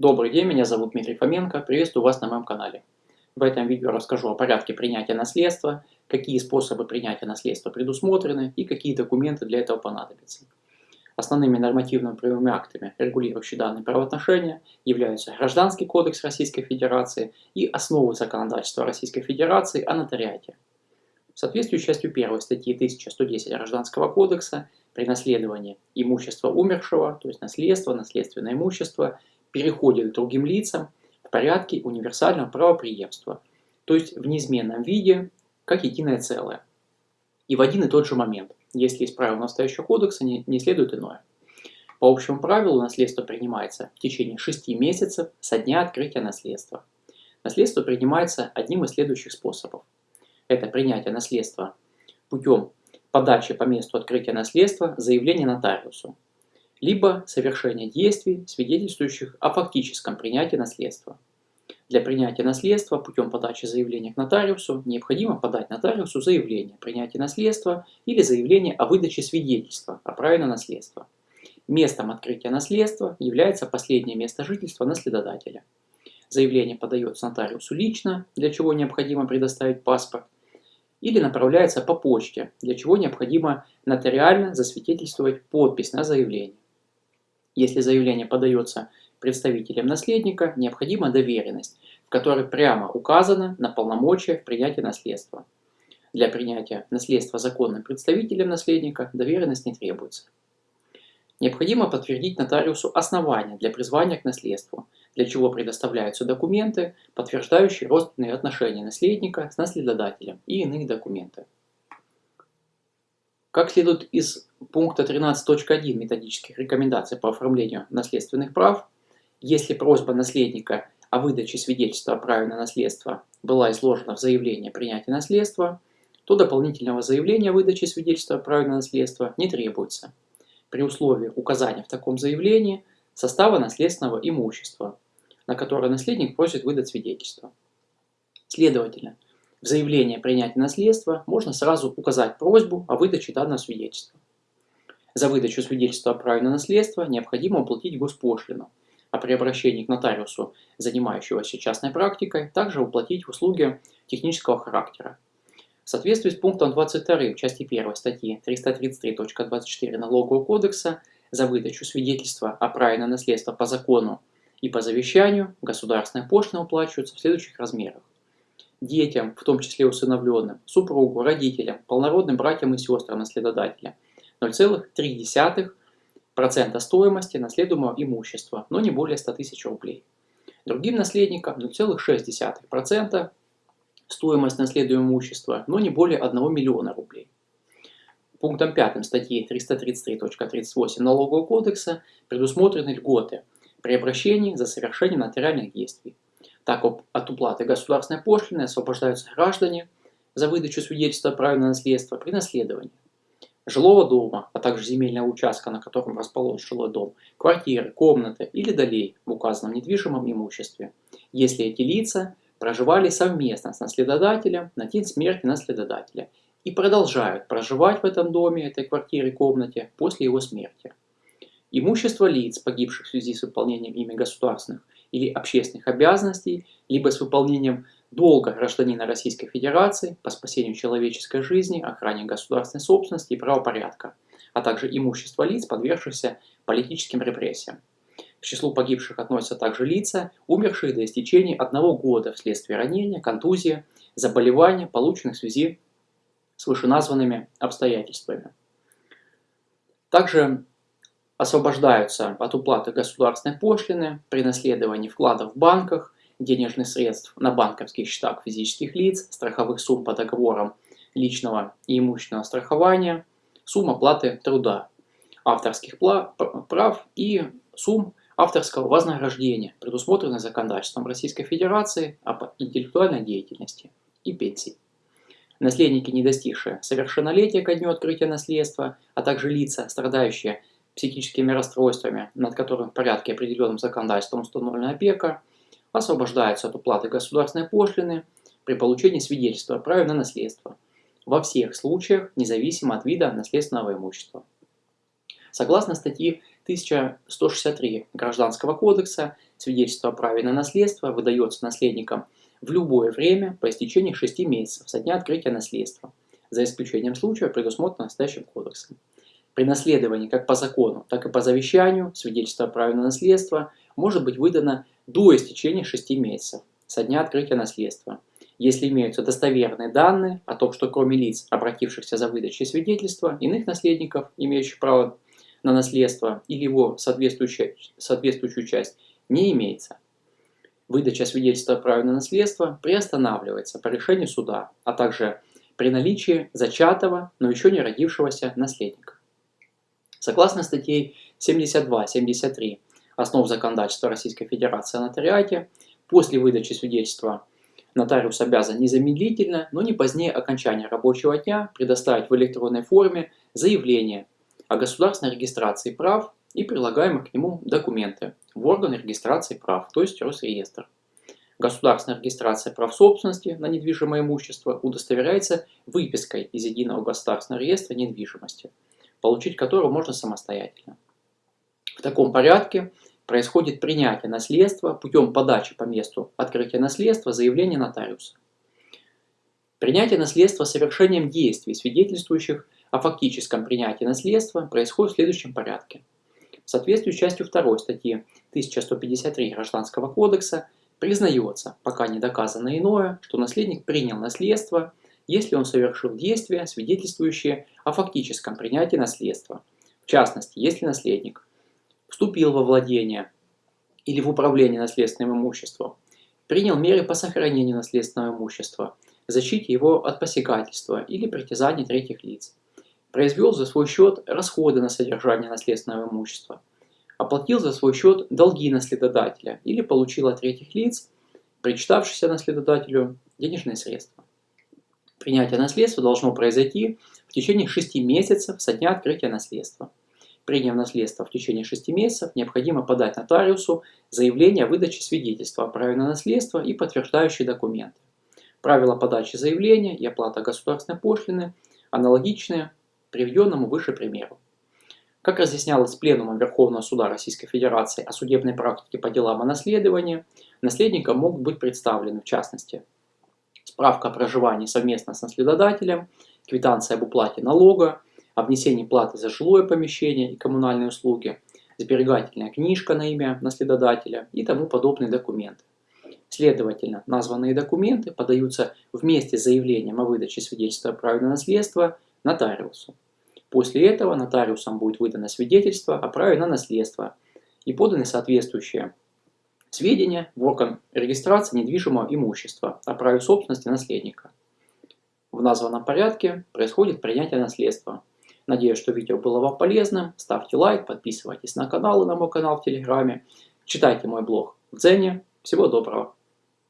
Добрый день, меня зовут Дмитрий Фоменко, приветствую вас на моем канале. В этом видео расскажу о порядке принятия наследства, какие способы принятия наследства предусмотрены и какие документы для этого понадобятся. Основными нормативно-правовыми актами, регулирующими данные правоотношения, являются Гражданский кодекс Российской Федерации и основы законодательства Российской Федерации о нотариате. В соответствии с частью 1 статьи 1110 Гражданского кодекса при наследовании имущества умершего, то есть наследство, наследственное имущество, переходит к другим лицам в порядке универсального правоприемства, то есть в неизменном виде, как единое целое. И в один и тот же момент, если из правил настоящего кодекса не, не следует иное. По общему правилу наследство принимается в течение 6 месяцев со дня открытия наследства. Наследство принимается одним из следующих способов. Это принятие наследства путем подачи по месту открытия наследства заявления нотариусу, либо совершение действий, свидетельствующих о фактическом принятии наследства. Для принятия наследства путем подачи заявления к нотариусу необходимо подать нотариусу заявление о принятии наследства или заявление о выдаче свидетельства о праве на наследство. Местом открытия наследства является последнее место жительства наследодателя. Заявление подается нотариусу лично, для чего необходимо предоставить паспорт, или направляется по почте, для чего необходимо нотариально засвидетельствовать подпись на заявление. Если заявление подается представителем наследника, необходима доверенность, в которой прямо указано на полномочия в принятии наследства. Для принятия наследства законным представителем наследника доверенность не требуется. Необходимо подтвердить нотариусу основания для призвания к наследству, для чего предоставляются документы, подтверждающие родственные отношения наследника с наследодателем и иные документы. Как следует из пункта 13.1 методических рекомендаций по оформлению наследственных прав, если просьба наследника о выдаче свидетельства о праве на наследство была изложена в заявлении о принятии наследства, то дополнительного заявления о выдаче свидетельства о праве на наследство не требуется, при условии указания в таком заявлении состава наследственного имущества, на которое наследник просит выдать свидетельство. Следовательно, в заявлении о принятии наследства можно сразу указать просьбу о выдаче данного свидетельства. За выдачу свидетельства о праве на наследство необходимо уплатить госпошлину, а при обращении к нотариусу, занимающегося частной практикой, также уплатить услуги технического характера. В соответствии с пунктом 22 части 1 статьи 333.24 Налогового кодекса за выдачу свидетельства о праве на наследство по закону и по завещанию государственная пошлина уплачивается в следующих размерах. Детям, в том числе усыновленным, супругу, родителям, полнородным братьям и сестрам наследодателя 0,3% стоимости наследуемого имущества, но не более 100 тысяч рублей. Другим наследникам 0,6% стоимость наследуемого имущества, но не более 1 миллиона рублей. Пунктом 5 статьи 333.38 Налогового кодекса предусмотрены льготы – при обращении за совершение нотариальных действий. Так от уплаты государственной пошлины освобождаются граждане за выдачу свидетельства о праве на наследство при наследовании жилого дома, а также земельного участка, на котором расположен жилой дом, квартиры, комнаты или долей в указанном недвижимом имуществе, если эти лица проживали совместно с наследодателем на день смерти наследодателя и продолжают проживать в этом доме, этой квартире, комнате после его смерти. Имущество лиц, погибших в связи с выполнением ими государственных или общественных обязанностей, либо с выполнением долга гражданина Российской Федерации по спасению человеческой жизни, охране государственной собственности и правопорядка, а также имущество лиц, подвергшихся политическим репрессиям. К числу погибших относятся также лица, умершие до истечения одного года вследствие ранения, контузии, заболевания, полученных в связи с вышеназванными обстоятельствами. Также освобождаются от уплаты государственной пошлины при наследовании вкладов в банках, денежных средств на банковских счетах физических лиц, страховых сумм по договорам личного и имущественного страхования, сумм оплаты труда, авторских прав и сумм авторского вознаграждения, предусмотренных законодательством Российской Федерации об интеллектуальной деятельности и пенсии. Наследники, не достигшие совершеннолетия ко дню открытия наследства, а также лица, страдающие психическими расстройствами, над которым в порядке определенным законодательством установлена опека, освобождаются от уплаты государственной пошлины при получении свидетельства о праве на наследство во всех случаях, независимо от вида наследственного имущества. Согласно статьи 1163 Гражданского кодекса, Свидетельство о праве на наследство выдается наследникам в любое время по истечении 6 месяцев со дня открытия наследства, за исключением случая, предусмотренного настоящим кодексом. При наследовании как по закону, так и по завещанию свидетельство о праве на наследство может быть выдано до истечения 6 месяцев со дня открытия наследства, если имеются достоверные данные о том, что кроме лиц, обратившихся за выдачей свидетельства, иных наследников, имеющих право на наследство или его соответствующую, соответствующую часть, не имеется. Выдача свидетельства о праве на наследство приостанавливается по решению суда, а также при наличии зачатого, но еще не родившегося наследника. Согласно статье 72-73 основ законодательства Российской Федерации о нотариате, после выдачи свидетельства нотариус обязан незамедлительно, но не позднее окончания рабочего дня предоставить в электронной форме заявление о государственной регистрации прав и прилагаемые к нему документы в орган регистрации прав, то есть Росреестр. Государственная регистрация прав собственности на недвижимое имущество удостоверяется выпиской из Единого государственного реестра недвижимости, получить которую можно самостоятельно. В таком порядке происходит принятие наследства путем подачи по месту открытия наследства заявления нотариуса. Принятие наследства совершением действий, свидетельствующих о фактическом принятии наследства, происходит в следующем порядке. В соответствии с частью 2 статьи 1153 Гражданского кодекса признается, пока не доказано иное, что наследник принял наследство, если он совершил действия, свидетельствующие о фактическом принятии наследства. В частности, если наследник вступил во владение или в управление наследственным имуществом, принял меры по сохранению наследственного имущества, защите его от посягательства или притязаний третьих лиц, произвел за свой счет расходы на содержание наследственного имущества, оплатил за свой счет долги наследодателя или получил от третьих лиц, причитавшихся наследодателю, денежные средства. Принятие наследства должно произойти в течение 6 месяцев со дня открытия наследства. Приняв наследство в течение 6 месяцев, необходимо подать нотариусу заявление о выдаче свидетельства о праве на наследство и подтверждающие документы. Правила подачи заявления и оплата государственной пошлины аналогичны приведенному выше примеру. Как разъяснялось Пленумом Верховного Суда Российской Федерации о судебной практике по делам о наследовании, наследникам могут быть представлены, в частности, справка о проживании совместно с наследодателем, квитанция об уплате налога, о внесении платы за жилое помещение и коммунальные услуги, сберегательная книжка на имя наследодателя и тому подобные документы. Следовательно, названные документы подаются вместе с заявлением о выдаче свидетельства о праве на наследство нотариусу. После этого нотариусом будет выдано свидетельство о праве на наследство и поданы соответствующие сведения в орган регистрации недвижимого имущества о праве собственности наследника. В названном порядке происходит принятие наследства. Надеюсь, что видео было вам полезным. Ставьте лайк, подписывайтесь на канал и на мой канал в Телеграме. Читайте мой блог в Дзене. Всего доброго!